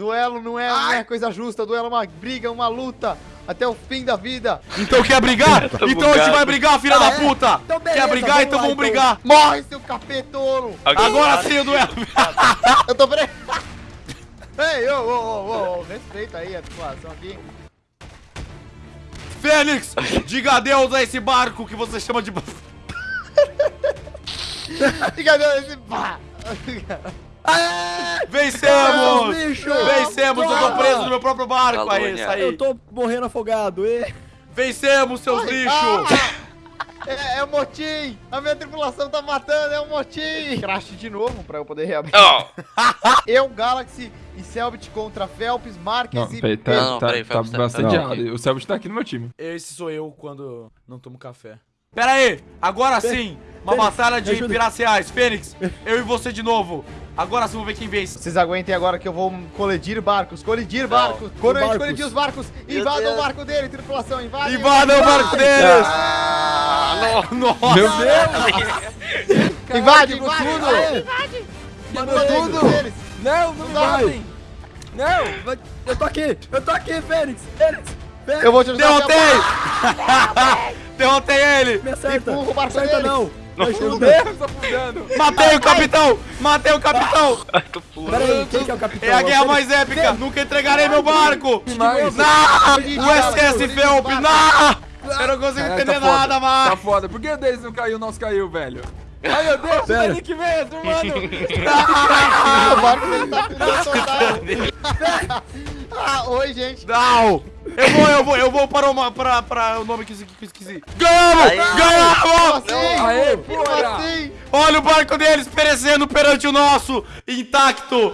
Duelo não é, não é coisa justa, duelo é uma briga, uma luta até o fim da vida. Então quer brigar? Então a gente bugado. vai brigar, filha Ah, da é? puta! Então beleza, quer brigar? vamos Então lá, vamos então. brigar! Morre, seu capetolo! Agora sim o duelo! Eu tô preso. Ei, ô, ô, ô, ô, respeita aí a situação aqui. Fênix, diga adeus a esse barco que você chama de... Fica dando esse pá. Vencemos! bicho! Vencemos! Eu tô preso no meu próprio barco! Aí, Calúnia. isso aí! Eu tô morrendo afogado, e... Vencemos, seus Ai, lixos! ah! É, é o motim! A minha tripulação tá matando, é o motim! Crash de novo pra eu poder reabrir. Ó, Eu, Galaxy e Selbit contra Phelps, Marques Não, e... peraí, tá, Não, tá, peraí, tá Phelps, tá- bastante tá- errado. O Selbit tá aqui no meu time. Esse sou eu quando não tomo café. Pera aí, agora sim! Uma Fênix, batalha de piraciais. Fênix, eu e você de novo. Agora sim vamos ver quem vence. Vocês aguentem agora que eu vou colidir barcos, colidir barcos. Quando a gente colidir os barcos, invadam o barco dele, tripulação, invadem. Invada o barco deles! ah, Nossa! Meu Deus! Invade, invade, tudo. invade. Quebrou tudo! deles. Não, não Vai. vai! Não, eu tô aqui! Eu tô aqui, Fênix! Fênix! Fênix! Eu vou te ajudar. Derrotei! Derrotei ele! Me acerta! Empurra o barco não! Me Não. ajuda! Deus, tá fudendo! Matei o capitão! Matei o capitão! tô puto. Pera aí, quem que é o capitão? É a guerra mais épica! Nunca entregarei meu barco! Não! O SS Felp! Não! Eu não consigo entender tá foda. nada Tá mais! foda. Por que o deles não caiu, o nosso caiu, velho? Ai, meu Deus, Sério? o Nick mesmo, mano! Ah, o barco dele tá afundando total. ah, oi, gente. Não! Eu vou, eu vou, eu vou para, uma, para, para o nome que eu que eu esqueci. Ganhamos! Aí. Ganhamos! Aê, assim? Olha o barco deles perecendo perante o nosso, intacto!